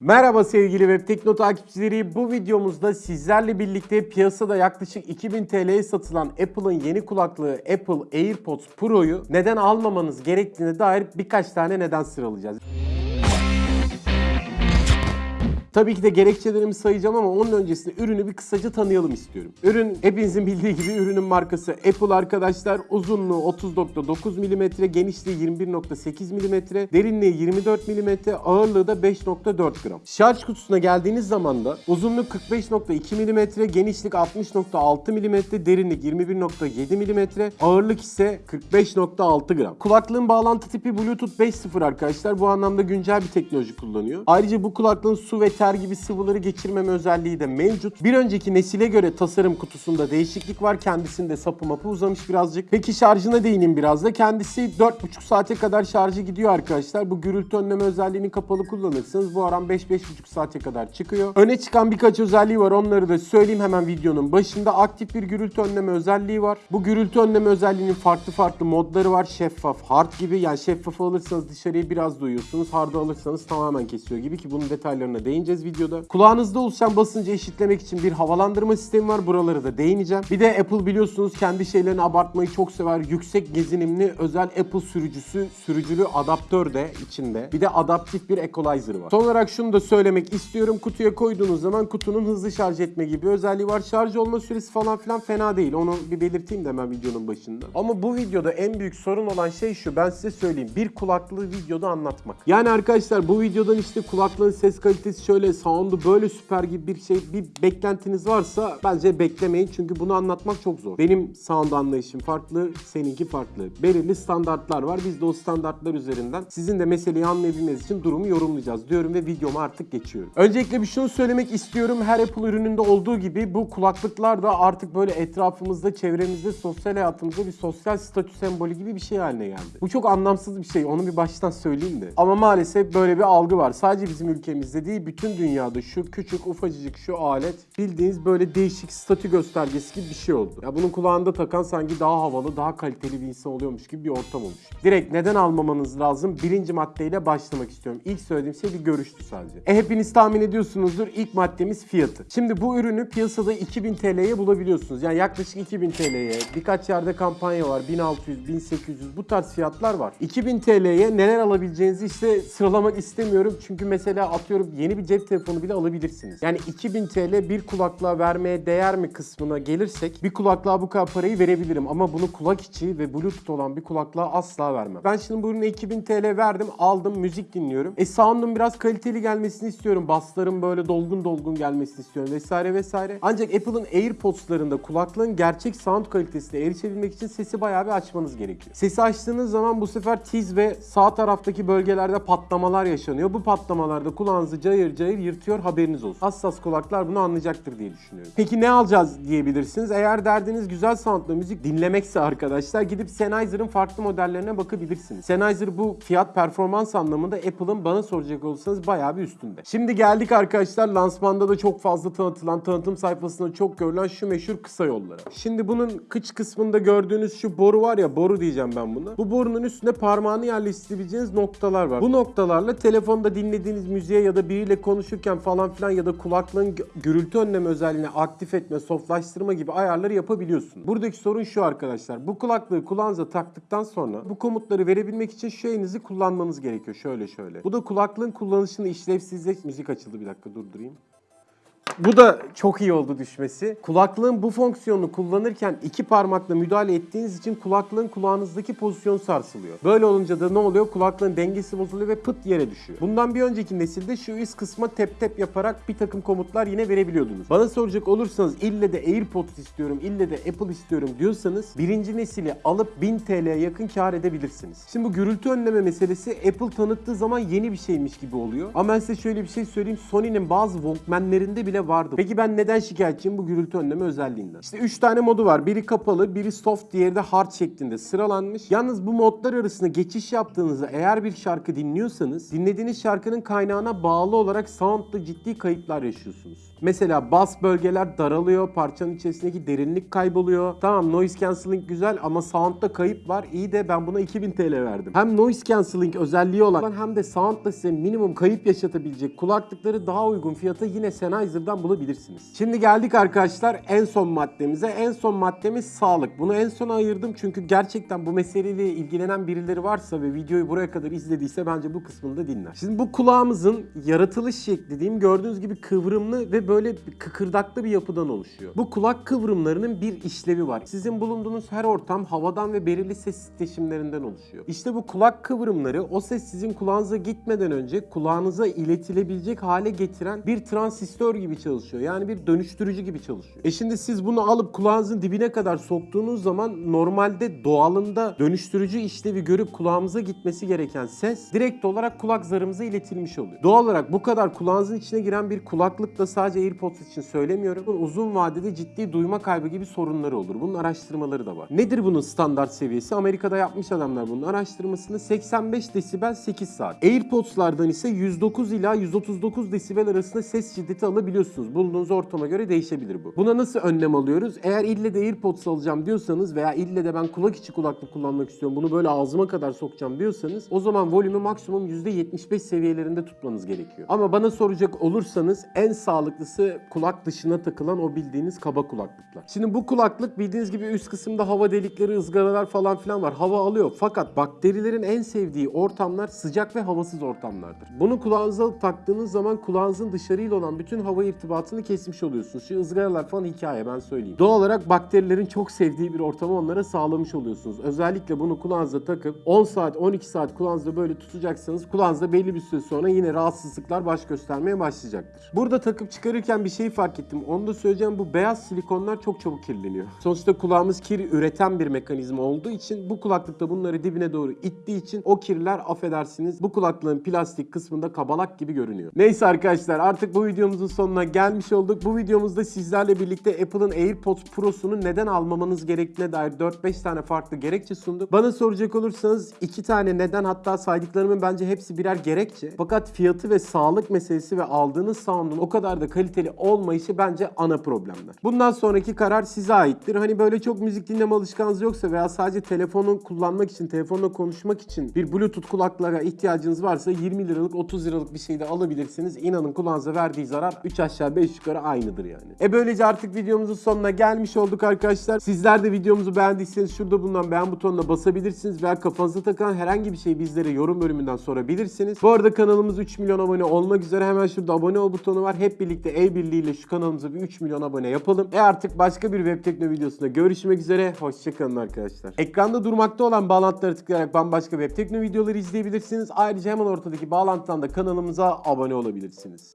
Merhaba sevgili Web Tekno takipçileri. Bu videomuzda sizlerle birlikte piyasada yaklaşık 2000 TL'ye satılan Apple'ın yeni kulaklığı Apple AirPods Pro'yu neden almamanız gerektiğine dair birkaç tane neden sıralayacağız. Tabii ki de gerekçelerimi sayacağım ama onun öncesinde ürünü bir kısaca tanıyalım istiyorum. Ürün hepinizin bildiği gibi ürünün markası Apple arkadaşlar. Uzunluğu 30.9 mm, genişliği 21.8 mm, derinliği 24 mm, ağırlığı da 5.4 gram. Şarj kutusuna geldiğiniz zaman da uzunluk 45.2 mm, genişlik 60.6 mm, derinlik 21.7 mm, ağırlık ise 45.6 gram. Kulaklığın bağlantı tipi Bluetooth 5.0 arkadaşlar. Bu anlamda güncel bir teknoloji kullanıyor. Ayrıca bu kulaklığın su ve ter gibi sıvıları geçirmeme özelliği de mevcut. Bir önceki nesile göre tasarım kutusunda değişiklik var. Kendisinde sapı mapı uzamış birazcık. Peki şarjına değineyim biraz da. Kendisi 4,5 saate kadar şarjı gidiyor arkadaşlar. Bu gürültü önleme özelliğini kapalı kullanırsanız bu aram 5-5,5 saate kadar çıkıyor. Öne çıkan birkaç özelliği var. Onları da söyleyeyim hemen videonun başında. Aktif bir gürültü önleme özelliği var. Bu gürültü önleme özelliğinin farklı farklı modları var. Şeffaf, hard gibi. Yani şeffafı alırsanız dışarıya biraz duyuyorsunuz. Hard'ı alırsanız tamamen kesiyor gibi ki bunun detaylarına değineceğiz videoda. Kulağınızda oluşan basıncı eşitlemek için bir havalandırma sistemi var. Buraları da değineceğim. Bir de Apple biliyorsunuz kendi şeylerini abartmayı çok sever. Yüksek gezinimli özel Apple sürücüsü, sürücülü adaptör de içinde. Bir de adaptif bir equalizer'ı var. Son olarak şunu da söylemek istiyorum. Kutuya koyduğunuz zaman kutunun hızlı şarj etme gibi özelliği var. Şarj olma süresi falan filan fena değil. Onu bir belirteyim de hemen videonun başında. Ama bu videoda en büyük sorun olan şey şu. Ben size söyleyeyim. Bir kulaklığı videoda anlatmak. Yani arkadaşlar bu videodan işte kulaklığın ses kalitesi şöyle, sound'u böyle süper gibi bir şey, bir beklentiniz varsa bence beklemeyin. Çünkü bunu anlatmak çok zor. Benim sound anlayışım farklı, seninki farklı. Belirli standartlar var. Biz de o standartlar üzerinden sizin de meseleyi anlayabilmeniz için durumu yorumlayacağız diyorum ve videoma artık geçiyorum. Öncelikle bir şunu söylemek istiyorum. Her Apple ürününde olduğu gibi bu kulaklıklar da artık böyle etrafımızda, çevremizde, sosyal hayatımızda bir sosyal statü sembolü gibi bir şey haline geldi. Bu çok anlamsız bir şey. Onu bir baştan söyleyeyim de. Ama maalesef böyle bir algı var. Sadece bizim ülkemizde değil, bütün dünyada şu küçük ufacık şu alet bildiğiniz böyle değişik statü göstergesi gibi bir şey oldu. Ya bunun kulağında takan sanki daha havalı, daha kaliteli bir insan oluyormuş gibi bir ortam olmuş. Direkt neden almamanız lazım? Birinci maddeyle başlamak istiyorum. İlk söylediğim şey bir görüştü sadece. E hepiniz tahmin ediyorsunuzdur. İlk maddemiz fiyatı. Şimdi bu ürünü piyasada 2000 TL'ye bulabiliyorsunuz. Yani yaklaşık 2000 TL'ye. Birkaç yerde kampanya var. 1600, 1800 bu tarz fiyatlar var. 2000 TL'ye neler alabileceğinizi işte sıralamak istemiyorum. Çünkü mesela atıyorum yeni bir cep telefonu bile alabilirsiniz. Yani 2000 TL bir kulaklığa vermeye değer mi kısmına gelirsek bir kulaklığa bu kadar parayı verebilirim. Ama bunu kulak içi ve bluetooth olan bir kulaklığa asla vermem. Ben şimdi bu ürüne 2000 TL verdim aldım müzik dinliyorum. E sound'un biraz kaliteli gelmesini istiyorum. Bassların böyle dolgun dolgun gelmesini istiyorum vesaire vesaire. Ancak Apple'ın AirPods'larında kulaklığın gerçek sound kalitesine erişebilmek için sesi bayağı bir açmanız gerekiyor. Sesi açtığınız zaman bu sefer tiz ve sağ taraftaki bölgelerde patlamalar yaşanıyor. Bu patlamalarda kulağınızı cayır cayır yırtıyor haberiniz olsun. Hassas kulaklar bunu anlayacaktır diye düşünüyorum. Peki ne alacağız diyebilirsiniz. Eğer derdiniz güzel soundla müzik dinlemekse arkadaşlar gidip Sennheiser'ın farklı modellerine bakabilirsiniz. Sennheiser bu fiyat performans anlamında Apple'ın bana soracak olursanız bayağı bir üstünde. Şimdi geldik arkadaşlar lansmanda da çok fazla tanıtılan, tanıtım sayfasında çok görülen şu meşhur kısa yollara. Şimdi bunun kıç kısmında gördüğünüz şu boru var ya boru diyeceğim ben buna. Bu borunun üstünde parmağını yerleştirebileceğiniz noktalar var. Bu noktalarla telefonda dinlediğiniz müziğe ya da biriyle konuşurken falan filan ya da kulaklığın gü- gürültü önleme özelliğini aktif etme, softlaştırma gibi ayarları yapabiliyorsun. Buradaki sorun şu arkadaşlar. Bu kulaklığı kulağınıza taktıktan sonra bu komutları verebilmek için şu elinizi kullanmanız gerekiyor. Şöyle şöyle. Bu da kulaklığın kullanışını işlevsizleş... Müzik açıldı bir dakika durdurayım. Bu da çok iyi oldu düşmesi. Kulaklığın bu fonksiyonunu kullanırken iki parmakla müdahale ettiğiniz için kulaklığın kulağınızdaki pozisyon sarsılıyor. Böyle olunca da ne oluyor? Kulaklığın dengesi bozuluyor ve pıt yere düşüyor. Bundan bir önceki nesilde şu üst kısma tep tep yaparak bir takım komutlar yine verebiliyordunuz. Bana soracak olursanız ille de AirPods istiyorum, ille de Apple istiyorum diyorsanız birinci nesili alıp 1000 TL'ye yakın kar edebilirsiniz. Şimdi bu gürültü önleme meselesi Apple tanıttığı zaman yeni bir şeymiş gibi oluyor. Ama ben size şöyle bir şey söyleyeyim. Sony'nin bazı Walkman'lerinde bile de vardı. Peki ben neden şikayetçiyim bu gürültü önleme özelliğinden? İşte 3 tane modu var. Biri kapalı, biri soft, diğeri de hard şeklinde sıralanmış. Yalnız bu modlar arasında geçiş yaptığınızda eğer bir şarkı dinliyorsanız dinlediğiniz şarkının kaynağına bağlı olarak soundda ciddi kayıplar yaşıyorsunuz. Mesela bas bölgeler daralıyor, parçanın içerisindeki derinlik kayboluyor. Tamam noise cancelling güzel ama soundda kayıp var. İyi de ben buna 2000 TL verdim. Hem noise cancelling özelliği olan hem de soundda size minimum kayıp yaşatabilecek kulaklıkları daha uygun fiyata yine Sennheiser'dan bulabilirsiniz. Şimdi geldik arkadaşlar en son maddemize. En son maddemiz sağlık. Bunu en sona ayırdım çünkü gerçekten bu meseleyle ilgilenen birileri varsa ve videoyu buraya kadar izlediyse bence bu kısmını da dinler. Şimdi bu kulağımızın yaratılış şekli diyeyim gördüğünüz gibi kıvrımlı ve böyle kıkırdaklı bir yapıdan oluşuyor. Bu kulak kıvrımlarının bir işlevi var. Sizin bulunduğunuz her ortam havadan ve belirli ses titreşimlerinden oluşuyor. İşte bu kulak kıvrımları o ses sizin kulağınıza gitmeden önce kulağınıza iletilebilecek hale getiren bir transistör gibi çalışıyor. Yani bir dönüştürücü gibi çalışıyor. E şimdi siz bunu alıp kulağınızın dibine kadar soktuğunuz zaman normalde doğalında dönüştürücü işlevi görüp kulağımıza gitmesi gereken ses direkt olarak kulak zarımıza iletilmiş oluyor. Doğal olarak bu kadar kulağınızın içine giren bir kulaklık da sadece AirPods için söylemiyorum. Uzun vadede ciddi duyma kaybı gibi sorunları olur. Bunun araştırmaları da var. Nedir bunun standart seviyesi? Amerika'da yapmış adamlar bunun araştırmasını 85 desibel 8 saat. AirPods'lardan ise 109 ila 139 desibel arasında ses şiddeti alabiliyorsunuz. Bulunduğunuz ortama göre değişebilir bu. Buna nasıl önlem alıyoruz? Eğer ille de AirPods alacağım diyorsanız veya ille de ben kulak içi kulaklık kullanmak istiyorum. Bunu böyle ağzıma kadar sokacağım diyorsanız o zaman volümü maksimum %75 seviyelerinde tutmanız gerekiyor. Ama bana soracak olursanız en sağlıklısı kulak dışına takılan o bildiğiniz kaba kulaklıklar. Şimdi bu kulaklık bildiğiniz gibi üst kısımda hava delikleri, ızgaralar falan filan var. Hava alıyor. Fakat bakterilerin en sevdiği ortamlar sıcak ve havasız ortamlardır. Bunu kulağınıza taktığınız zaman kulağınızın dışarıyla olan bütün hava irtibatını kesmiş oluyorsunuz. Şu ızgaralar falan hikaye ben söyleyeyim. Doğal olarak bakterilerin çok sevdiği bir ortamı onlara sağlamış oluyorsunuz. Özellikle bunu kulağınıza takıp 10 saat 12 saat kulağınızda böyle tutacaksınız. Kulağınızda belli bir süre sonra yine rahatsızlıklar baş göstermeye başlayacaktır. Burada takıp çıkarırken bir şeyi fark ettim. Onu da söyleyeceğim. Bu beyaz silikonlar çok çabuk kirleniyor. Sonuçta kulağımız kir üreten bir mekanizma olduğu için bu kulaklıkta bunları dibine doğru ittiği için o kirler affedersiniz bu kulaklığın plastik kısmında kabalak gibi görünüyor. Neyse arkadaşlar artık bu videomuzun sonuna gelmiş olduk. Bu videomuzda sizlerle birlikte Apple'ın AirPods Pro'sunu neden almamanız gerektiğine dair 4-5 tane farklı gerekçe sunduk. Bana soracak olursanız iki tane neden hatta saydıklarımın bence hepsi birer gerekçe. Fakat fiyatı ve sağlık meselesi ve aldığınız sound'un o kadar da kaliteli olmayışı bence ana problemler. Bundan sonraki karar size aittir. Hani böyle çok müzik dinleme alışkanlığınız yoksa veya sadece telefonu kullanmak için, telefonla konuşmak için bir Bluetooth kulaklığa ihtiyacınız varsa 20 liralık 30 liralık bir şey de alabilirsiniz. İnanın kulağınıza verdiği zarar 3 aşağı 5 yukarı aynıdır yani. E böylece artık videomuzun sonuna gelmiş olduk arkadaşlar. Sizler de videomuzu beğendiyseniz şurada bulunan beğen butonuna basabilirsiniz veya kafanıza takılan herhangi bir şeyi bizlere yorum bölümünden sorabilirsiniz. Bu arada kanalımız 3 milyon abone olmak üzere hemen şurada abone ol butonu var. Hep birlikte el birliğiyle şu kanalımıza bir 3 milyon abone yapalım. E artık başka bir web tekno videosunda görüşmek üzere. Hoşçakalın arkadaşlar. Ekranda durmakta olan bağlantılara tıklayarak bambaşka web tekno videoları izleyebilirsiniz. Ayrıca hemen ortadaki bağlantıdan da kanalımıza abone olabilirsiniz.